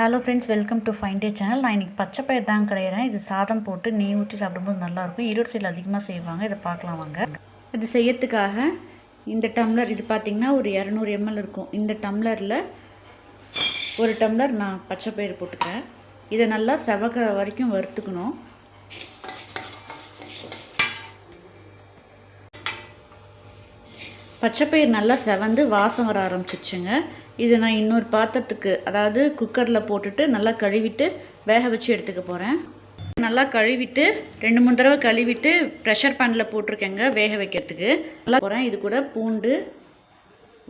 Hello friends welcome to fine day channel நான் இன்றைக்கி பச்சை பயிர் தான் கிடையிறேன். இது சாதம் போட்டு நெய் ஊற்றி சாப்பிடும்போது நல்லாயிருக்கும் ஈரோடு சைடில் அதிகமாக செய்வாங்க. இதை பார்க்கலாம் வாங்க. இது செய்யறதுக்காக இந்த டம்ளர் இது பார்த்திங்கன்னா ஒரு இரநூறு எம்எல் இருக்கும். இந்த டம்ளரில் ஒரு டம்ளர் நான் பச்சை பயிர் போட்டுக்கிறேன். இதை நல்லா செவக வரைக்கும் வறுத்துக்கணும். பச்சைப்பயிர் நல்லா செவந்து வாசம் வர ஆரம்பிச்சிச்சுங்க இது நான் இன்னொரு பாத்திரத்துக்கு அதாவது குக்கரில் போட்டுட்டு நல்லா கழுவிட்டு வேக வச்சு எடுத்துக்க போகிறேன் நல்லா கழுவிட்டு ரெண்டு மூணு தடவை கழுவிட்டு ப்ரெஷர் பேனில் போட்டிருக்கேங்க வேக வைக்கிறதுக்கு. நல்லா போகிறேன் இது கூட பூண்டு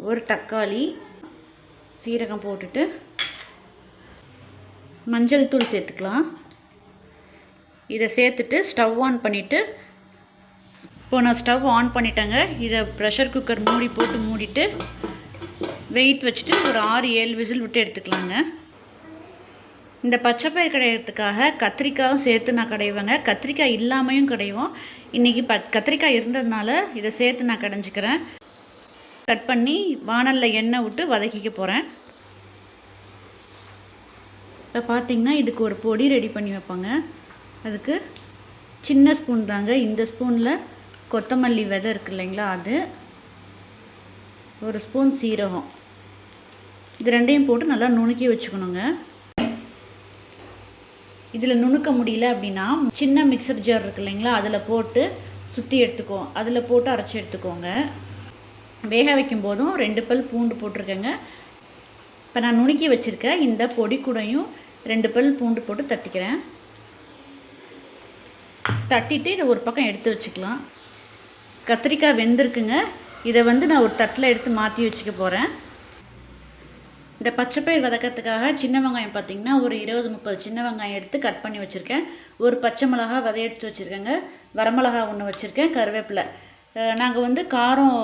ஒரு தக்காளி சீரகம் போட்டுட்டு மஞ்சள் தூள் சேர்த்துக்கலாம். இதை சேர்த்துட்டு ஸ்டவ் ஆன் பண்ணிவிட்டு இப்போது நான் ஸ்டவ் ஆன் பண்ணிட்டேங்க. இதை ப்ரெஷர் குக்கர் மூடி போட்டு மூடிட்டு வெயிட் வச்சுட்டு ஒரு ஆறு ஏழு விசில் விட்டு எடுத்துக்கலாங்க. இந்த பச்சைப்பயிர் கடையிறதுக்காக கத்திரிக்காயும் சேர்த்து நான் கடைவேங்க. கத்திரிக்காய் இல்லாமையும் கடைவோம். இன்றைக்கி ப கத்திரிக்காய் இருந்ததுனால இதை சேர்த்து நான் கடைஞ்சிக்கிறேன். கட் பண்ணி வானலில் எண்ணெய் விட்டு வதக்கிக்க போகிறேன் இப்போ பார்த்திங்கன்னா இதுக்கு ஒரு பொடி ரெடி பண்ணி வைப்பாங்க. அதுக்கு சின்ன ஸ்பூன் தாங்க. இந்த ஸ்பூனில் கொத்தமல்லி விதை இருக்கு இல்லைங்களா அது? ஒரு ஸ்பூன் சீரகம். இது ரெண்டையும் போட்டு நல்லா நுணுக்கி வச்சுக்கணுங்க. இதில் நுணுக்க முடியல அப்படின்னா சின்ன மிக்சர் ஜார் இருக்கு இல்லைங்களா அதில் போட்டு சுற்றி எடுத்துக்கோ. அதில் போட்டு அரைச்சி எடுத்துக்கோங்க. வேக வைக்கும் போதும் ரெண்டு பல் பூண்டு போட்டிருக்கேங்க. இப்போ நான் நுணுக்கி வச்சுருக்கேன் இந்த பொடி கூடையும் ரெண்டு பல் பூண்டு போட்டு தட்டிக்கிறேன். தட்டிட்டு இதை ஒரு பக்கம் எடுத்து வச்சுக்கலாம். கத்திரிக்காய் வெந்திருக்குங்க. இதை வந்து நான் ஒரு தட்டில் எடுத்து மாற்றி வச்சுக்க போகிறேன் இந்த பச்சைப்பயிர் வதக்கிறதுக்காக சின்ன வெங்காயம் பார்த்திங்கன்னா ஒரு இருபது முப்பது சின்ன வெங்காயம் எடுத்து கட் பண்ணி வச்சுருக்கேன். ஒரு பச்சை மிளகா விதை எடுத்து வச்சுருக்கேங்க வரமிளகா ஒன்று வச்சுருக்கேன் கருவேப்பிலை. நாங்கள் வந்து காரம்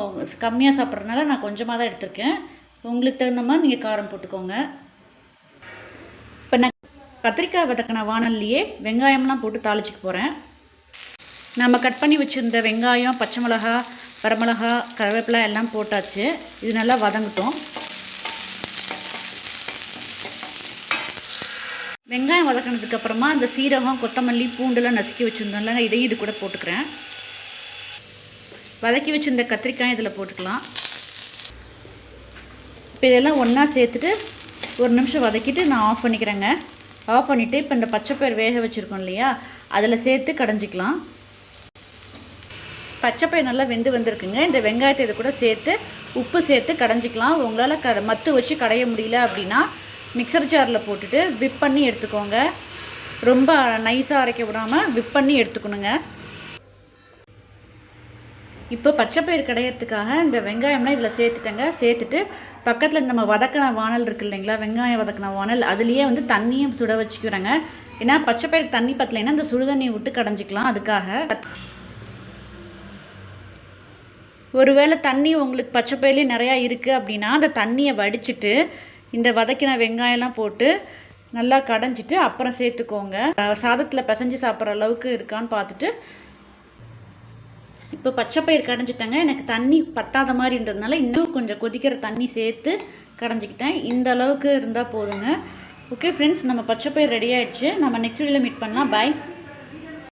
கம்மியாக சாப்பிட்றதுனால நான் கொஞ்சமாக தான் எடுத்திருக்கேன். உங்களுக்கு தகுந்த மாதிரி நீங்கள் காரம் போட்டுக்கோங்க. இப்போ நான் கத்திரிக்காய் வதக்கின வானல்லையே வெங்காயம்லாம் போட்டு தாளிச்சிக்க போகிறேன் நம்ம கட் பண்ணி வச்சுருந்த வெங்காயம் பச்சை மிளகா வரமிளகா கருவேப்பிலை எல்லாம் போட்டாச்சு. இது நல்லா வதங்கட்டும். வெங்காயம் வதக்கினதுக்கப்புறமா அந்த சீரகம் கொத்தமல்லி பூண்டுலாம் நசுக்கி வச்சுருந்தோம்ல இதையும் இது கூட போட்டுக்கிறேன். வதக்கி வச்சுருந்த கத்திரிக்காய் இதில் போட்டுக்கலாம். இப்போ இதெல்லாம் ஒன்றா சேர்த்துட்டு ஒரு நிமிஷம் வதக்கிட்டு நான் ஆஃப் பண்ணிக்கிறேங்க. ஆஃப் பண்ணிவிட்டு இப்போ இந்த பச்சைப்பயிர் வேக வச்சுருக்கோம் இல்லையா அதில் சேர்த்து கடைஞ்சிக்கலாம். பச்சைப்பயிர் நல்லா வெந்து வந்திருக்குங்க. இந்த வெங்காயத்தை இது கூட சேர்த்து உப்பு சேர்த்து கடைஞ்சிக்கலாம். உங்களால் க மத்து வச்சு கடைய முடியல அப்படின்னா மிக்சர் ஜாரில் போட்டுட்டு விப் பண்ணி எடுத்துக்கோங்க. ரொம்ப நைஸாக அரைக்க விடாமல் விப் பண்ணி எடுத்துக்கணுங்க. இப்போ பச்சைப்பயிர் கடையிறதுக்காக இந்த வெங்காயம்லாம் இதில் சேர்த்துட்டேங்க. சேர்த்துட்டு பக்கத்தில் நம்ம வதக்கின வானல் இருக்குது இல்லைங்களா? வெங்காயம் வதக்கின வானல். அதுலேயே வந்து தண்ணியும் சுட வச்சுக்கிறேங்க. ஏன்னா பச்சைப்பயிர் தண்ணி பத்தலைன்னா இந்த சுடுதண்ணியை விட்டு கடைஞ்சிக்கலாம். அதுக்காக ஒருவேளை தண்ணி உங்களுக்கு பச்சை பயிலே நிறையா இருக்குது அப்படின்னா அந்த தண்ணியை வடிச்சிட்டு இந்த வதக்கின வெங்காயம்லாம் போட்டு நல்லா கடைஞ்சிட்டு அப்புறம் சேர்த்துக்கோங்க. சாதத்தில் பிசைஞ்சு சாப்பிட்ற அளவுக்கு இருக்கான்னு பார்த்துட்டு இப்போ பச்சைப்பயிர் கடைஞ்சிட்டேங்க. எனக்கு தண்ணி பட்டாத மாதிரி இருந்ததுனால இன்னும் கொஞ்சம் கொதிக்கிற தண்ணி சேர்த்து கடைஞ்சிக்கிட்டேன். இந்த அளவுக்கு இருந்தால் போதுங்க. ஓகே ஃப்ரெண்ட்ஸ் நம்ம பச்சைப்பயிர் ரெடி ஆகிடுச்சு நம்ம நெக்ஸ்ட் வீடியோவில் மீட் பண்ணலாம். பாய்